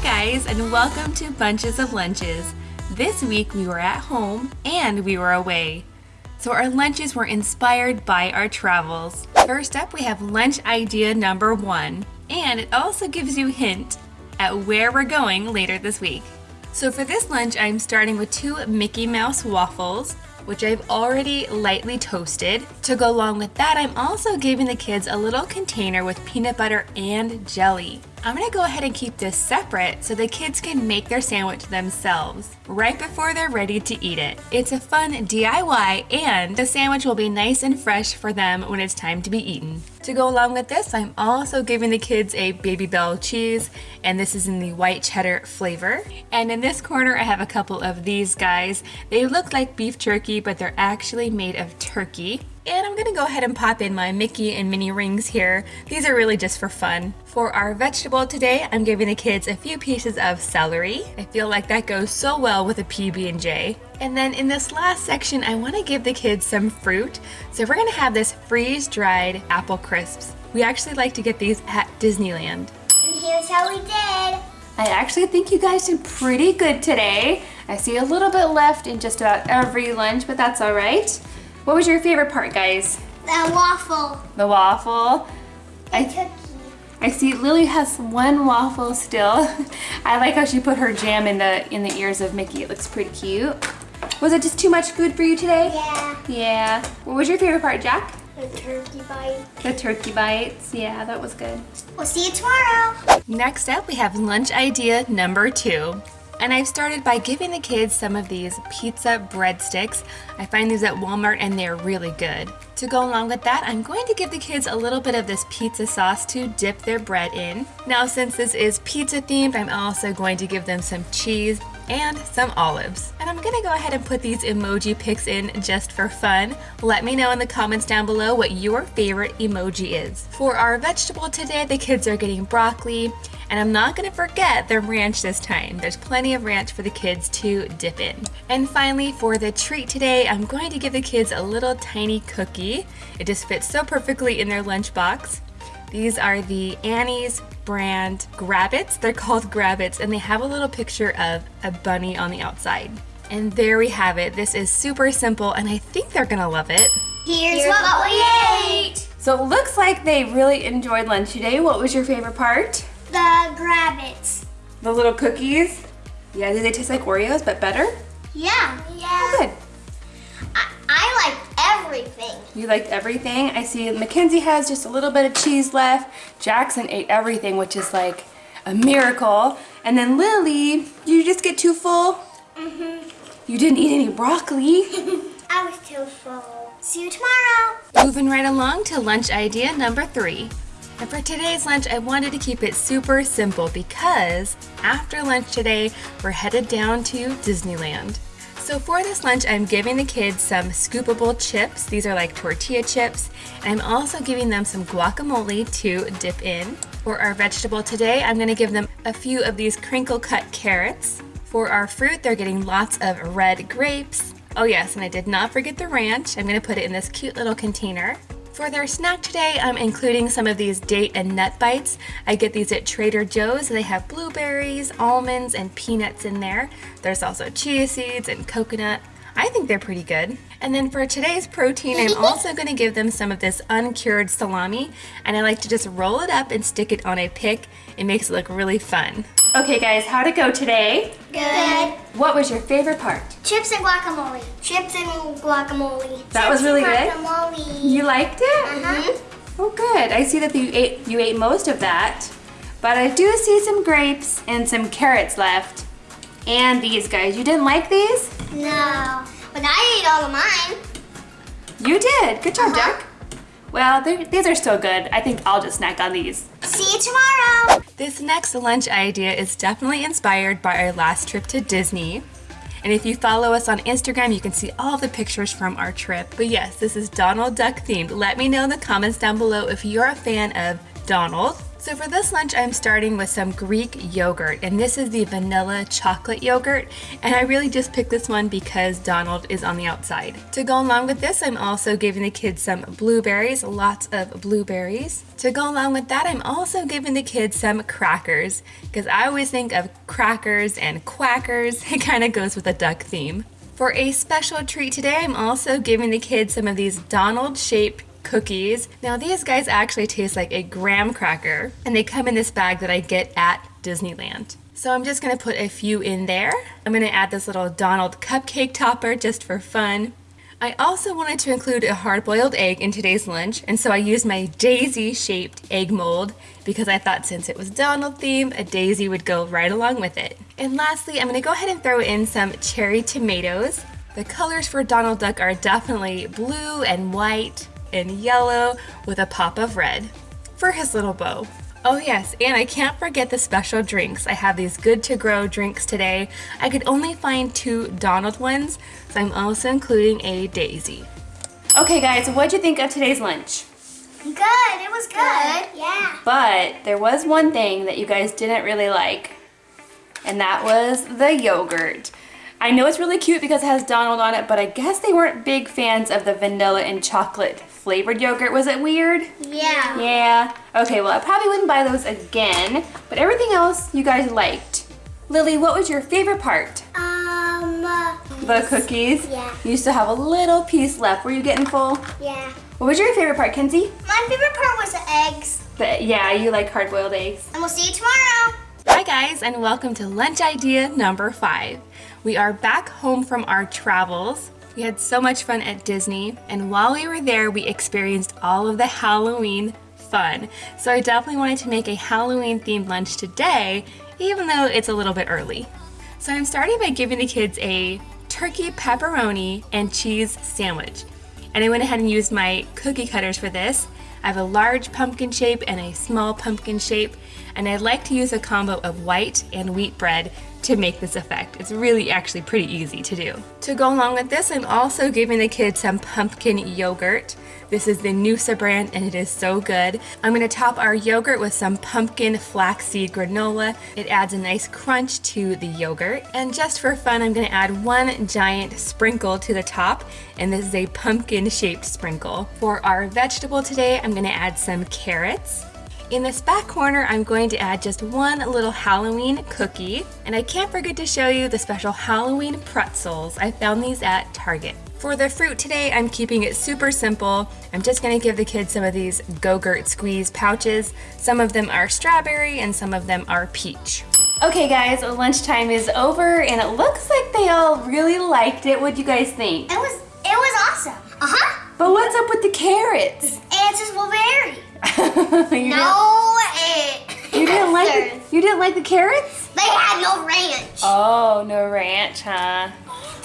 Hi guys and welcome to Bunches of Lunches. This week we were at home and we were away. So our lunches were inspired by our travels. First up we have lunch idea number one and it also gives you a hint at where we're going later this week. So for this lunch I'm starting with two Mickey Mouse waffles which I've already lightly toasted. To go along with that, I'm also giving the kids a little container with peanut butter and jelly. I'm gonna go ahead and keep this separate so the kids can make their sandwich themselves right before they're ready to eat it. It's a fun DIY and the sandwich will be nice and fresh for them when it's time to be eaten. To go along with this, I'm also giving the kids a Babybel cheese and this is in the white cheddar flavor. And in this corner, I have a couple of these guys. They look like beef jerky, but they're actually made of turkey. And I'm gonna go ahead and pop in my Mickey and Minnie rings here. These are really just for fun. For our vegetable today, I'm giving the kids a few pieces of celery. I feel like that goes so well with a PB&J. And then in this last section, I wanna give the kids some fruit. So we're gonna have this freeze-dried apple crisps. We actually like to get these at Disneyland. And here's how we did. I actually think you guys did pretty good today. I see a little bit left in just about every lunch, but that's all right. What was your favorite part, guys? The waffle. The waffle. The I, cookie. I see Lily has one waffle still. I like how she put her jam in the in the ears of Mickey. It looks pretty cute. Was it just too much food for you today? Yeah. Yeah. What was your favorite part, Jack? The turkey bite. The turkey bites. Yeah, that was good. We'll see you tomorrow. Next up, we have lunch idea number two. And I've started by giving the kids some of these pizza breadsticks. I find these at Walmart and they're really good. To go along with that, I'm going to give the kids a little bit of this pizza sauce to dip their bread in. Now, since this is pizza themed, I'm also going to give them some cheese and some olives. And I'm gonna go ahead and put these emoji pics in just for fun. Let me know in the comments down below what your favorite emoji is. For our vegetable today, the kids are getting broccoli, and I'm not gonna forget the ranch this time. There's plenty of ranch for the kids to dip in. And finally, for the treat today, I'm going to give the kids a little tiny cookie. It just fits so perfectly in their lunchbox. These are the Annie's brand Grabbits. They're called Grabbits and they have a little picture of a bunny on the outside. And there we have it. This is super simple and I think they're gonna love it. Here's, what, we ate. So it looks like they really enjoyed lunch today. What was your favorite part? The grabbits. The little cookies? Yeah, do they taste like Oreos but better? Yeah. Yeah. Oh, good. I, I like everything. You liked everything. I see Mackenzie has just a little bit of cheese left. Jackson ate everything, which is like a miracle. And then Lily, you just get too full? Mm-hmm. You didn't eat any broccoli. I was too full. See you tomorrow. Moving right along to lunch idea number three. And for today's lunch, I wanted to keep it super simple because after lunch today, we're headed down to Disneyland. So for this lunch, I'm giving the kids some scoopable chips. These are like tortilla chips. And I'm also giving them some guacamole to dip in. For our vegetable today, I'm gonna give them a few of these crinkle cut carrots. For our fruit, they're getting lots of red grapes. Oh yes, and I did not forget the ranch. I'm gonna put it in this cute little container. For their snack today, I'm including some of these date and nut bites. I get these at Trader Joe's. They have blueberries, almonds, and peanuts in there. There's also chia seeds and coconut. I think they're pretty good. And then for today's protein, I'm also gonna give them some of this uncured salami, and I like to just roll it up and stick it on a pick. It makes it look really fun. Okay guys, how'd it go today? Good. What was your favorite part? Chips and guacamole. Chips and guacamole. That was really and good? Guacamole. You liked it? Uh-huh. Oh good. I see that you ate you ate most of that. But I do see some grapes and some carrots left. And these guys. You didn't like these? No. But I ate all of mine. You did. Good job, Uh-huh. Jack. Well, these are still good. I think I'll just snack on these. See you tomorrow. This next lunch idea is definitely inspired by our last trip to Disney. And if you follow us on Instagram, you can see all the pictures from our trip. But yes, this is Donald Duck themed. Let me know in the comments down below if you're a fan of Donald. So for this lunch, I'm starting with some Greek yogurt, and this is the vanilla chocolate yogurt, and I really just picked this one because Donald is on the outside. To go along with this, I'm also giving the kids some blueberries, lots of blueberries. To go along with that, I'm also giving the kids some crackers, because I always think of crackers and quackers. It kind of goes with the duck theme. For a special treat today, I'm also giving the kids some of these Donald-shaped cookies. Now these guys actually taste like a graham cracker and they come in this bag that I get at Disneyland. So I'm just gonna put a few in there. I'm gonna add this little Donald cupcake topper just for fun. I also wanted to include a hard-boiled egg in today's lunch, and so I used my daisy-shaped egg mold because I thought since it was Donald theme, a daisy would go right along with it. And lastly, I'm gonna go ahead and throw in some cherry tomatoes. The colors for Donald Duck are definitely blue and white, and yellow with a pop of red for his little bow. Oh yes, and I can't forget the special drinks. I have these good to grow drinks today. I could only find two Donald ones, so I'm also including a Daisy. Okay guys, what'd you think of today's lunch? Good, it was good. Yeah. But there was one thing that you guys didn't really like, and that was the yogurt. I know it's really cute because it has Donald on it, but I guess they weren't big fans of the vanilla and chocolate flavored yogurt. Was it weird? Yeah. Yeah. Okay, well, I probably wouldn't buy those again, but everything else you guys liked. Lily, what was your favorite part? Um. Uh, the cookies? Yeah. You still have a little piece left. Were you getting full? Yeah. What was your favorite part, Kenzie? My favorite part was the eggs. The, yeah, you like hard-boiled eggs. And we'll see you tomorrow. Guys, and welcome to lunch idea number five. We are back home from our travels. We had so much fun at Disney, and while we were there, we experienced all of the Halloween fun. So I definitely wanted to make a Halloween themed lunch today, even though it's a little bit early. So I'm starting by giving the kids a turkey pepperoni and cheese sandwich. And I went ahead and used my cookie cutters for this. I have a large pumpkin shape and a small pumpkin shape, and I like to use a combo of white and wheat bread to make this effect. It's really actually pretty easy to do. To go along with this, I'm also giving the kids some pumpkin yogurt. This is the Noosa brand and it is so good. I'm gonna top our yogurt with some pumpkin flaxseed granola. It adds a nice crunch to the yogurt. And just for fun, I'm gonna add one giant sprinkle to the top and this is a pumpkin shaped sprinkle. For our vegetable today, I'm gonna add some carrots. In this back corner, I'm going to add just one little Halloween cookie. And I can't forget to show you the special Halloween pretzels. I found these at Target. For the fruit today, I'm keeping it super simple. I'm just gonna give the kids some of these Go-Gurt Squeeze pouches. Some of them are strawberry and some of them are peach. Okay guys, lunchtime is over and it looks like they all really liked it. What do you guys think? It was it was awesome. Uh-huh. But what's up with the carrots? And just blueberry. you no it. Didn't, you didn't like the, you didn't like the carrots? They had no ranch. Oh, no ranch, huh?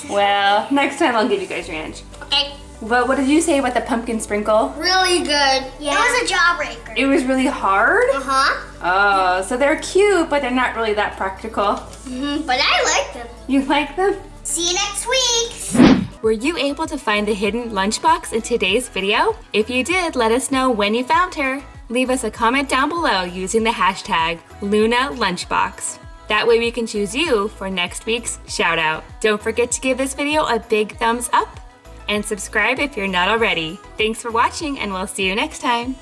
Well, next time I'll give you guys ranch. Okay. But what did you say about the pumpkin sprinkle? Really good. Yeah. It was a jawbreaker. It was really hard? Uh-huh. Oh, so they're cute, but they're not really that practical. Mm-hmm. But I like them. You like them? See you next week. Were you able to find the hidden lunchbox in today's video? If you did, let us know when you found her. Leave us a comment down below using the hashtag LunaLunchbox. That way we can choose you for next week's shout out. Don't forget to give this video a big thumbs up and subscribe if you're not already. Thanks for watching and we'll see you next time.